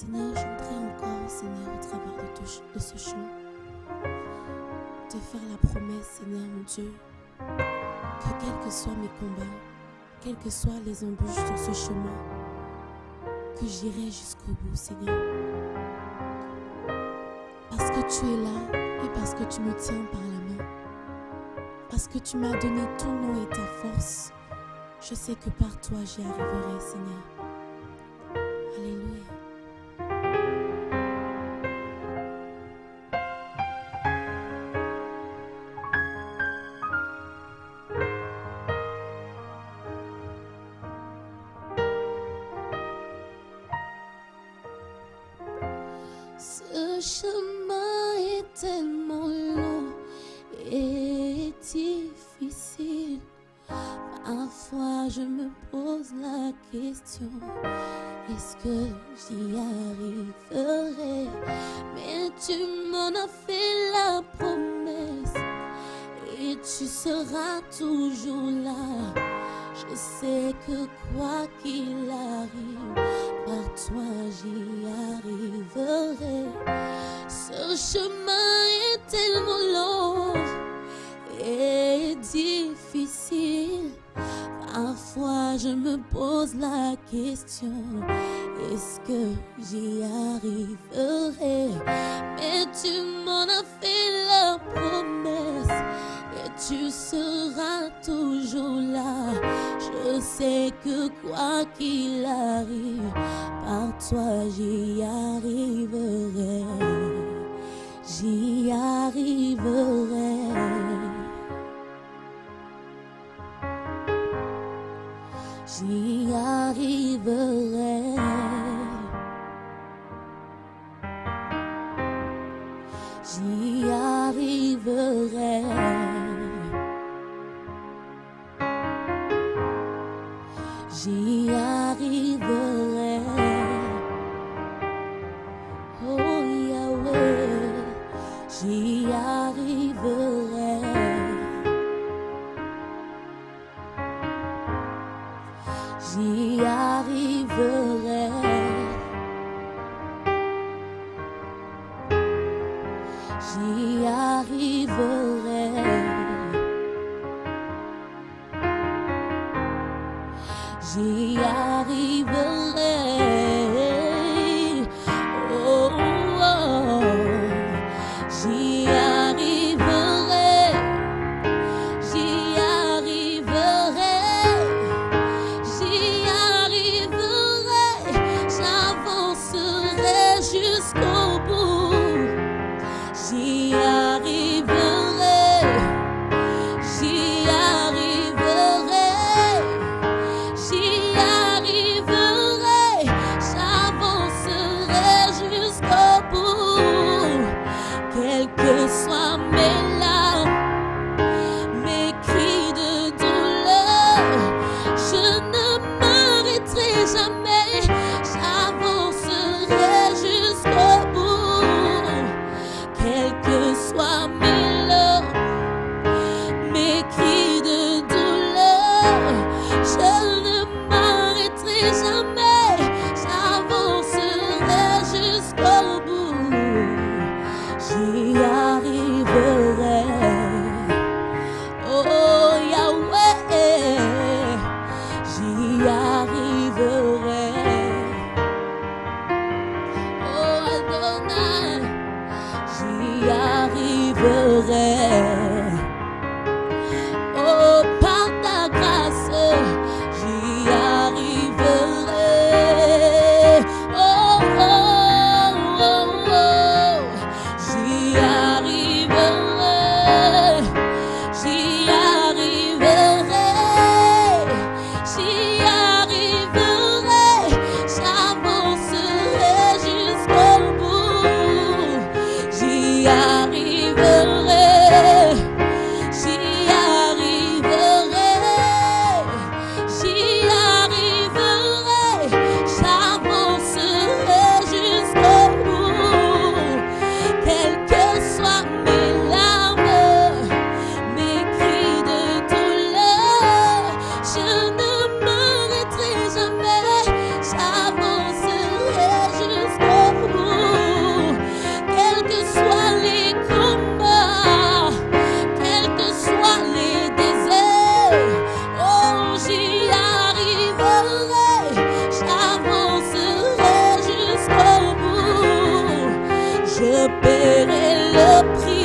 Seigneur, je voudrais encore, Seigneur, au travers de ce chant, te faire la promesse, Seigneur mon Dieu, que quels que soient mes combats, quelles que soient les embûches sur ce chemin, que j'irai jusqu'au bout, Seigneur. Parce que tu es là et parce que tu me tiens par la main. Parce que tu m'as donné ton nom et ta force. Je sais que par toi j'y arriverai, Seigneur. Est-ce que j'y arriverai? Mais tu m'en as fait la promesse et tu seras toujours là. Je sais que quoi qu'il arrive, par toi j'y arriverai. Ce chemin est tellement long et difficile. Parfois je me pose la est-ce que j'y arriverai? Mais tu m'en as fait la promesse et tu seras toujours là. Je sais que quoi qu'il arrive, par toi j'y arriverai. J'y arriverai. j'y arriverai. J'y arriverai. J'y arriverai. J'y arriverai. y. yeah. pero le prix.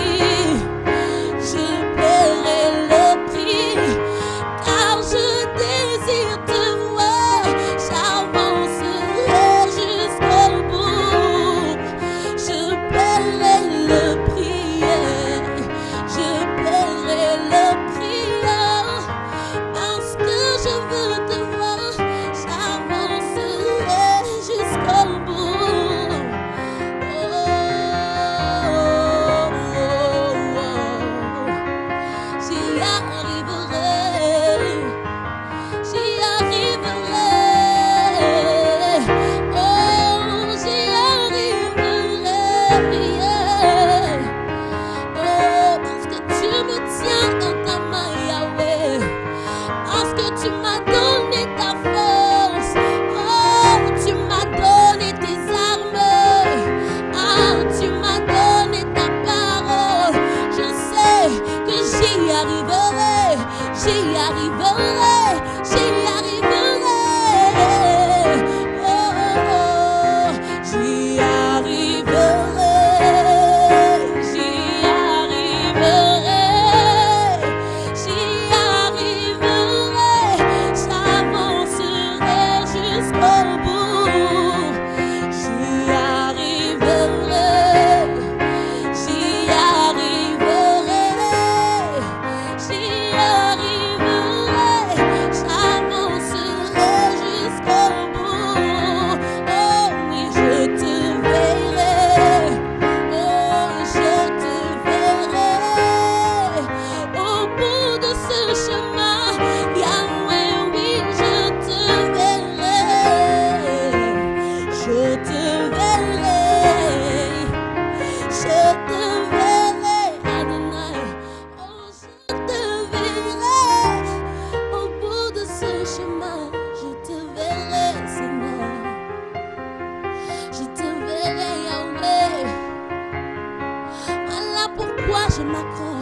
in my car.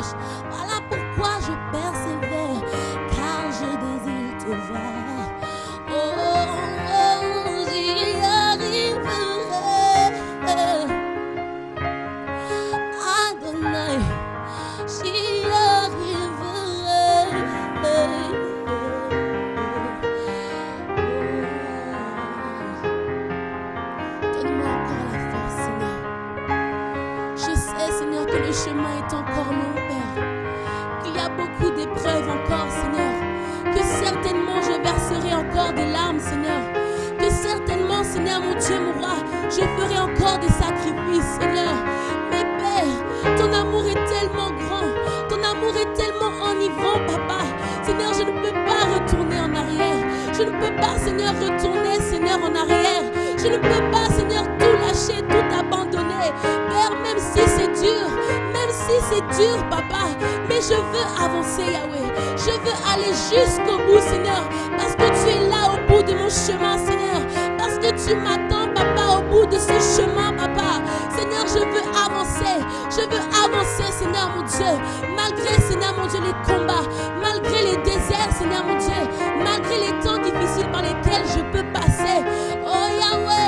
Seigneur, retourner, Seigneur, en arrière. Je ne peux pas, Seigneur, tout lâcher, tout abandonner. Père, même si c'est dur, même si c'est dur, Papa, mais je veux avancer, Yahweh. Je veux aller jusqu'au bout, Seigneur, parce que tu es là au bout de mon chemin, Seigneur. Parce que tu m'attends, Papa, au bout de ce chemin, Papa. Seigneur, je veux avancer. Je veux avancer, Seigneur, mon Dieu. Malgré, Seigneur, mon Dieu, les combats, malgré les déserts, Seigneur, mon Dieu, malgré les temps difficiles par lesquels je peux passer. Oh Yahweh,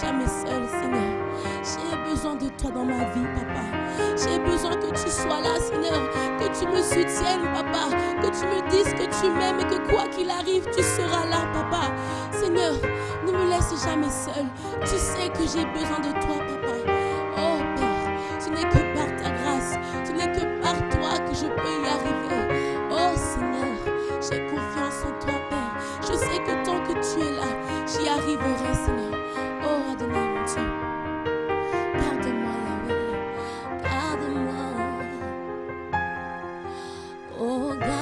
jamais seul, Seigneur. J'ai besoin de toi dans ma vie, papa. J'ai besoin que tu sois là, Seigneur. Que tu me soutiennes, papa. Que tu me dises que tu m'aimes et que quoi qu'il arrive, tu seras là, papa. Seigneur, ne me laisse jamais seul. Tu sais que j'ai besoin de toi, papa. Oh, garde-moi.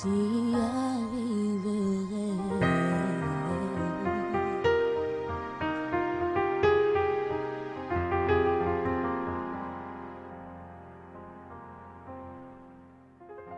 J'y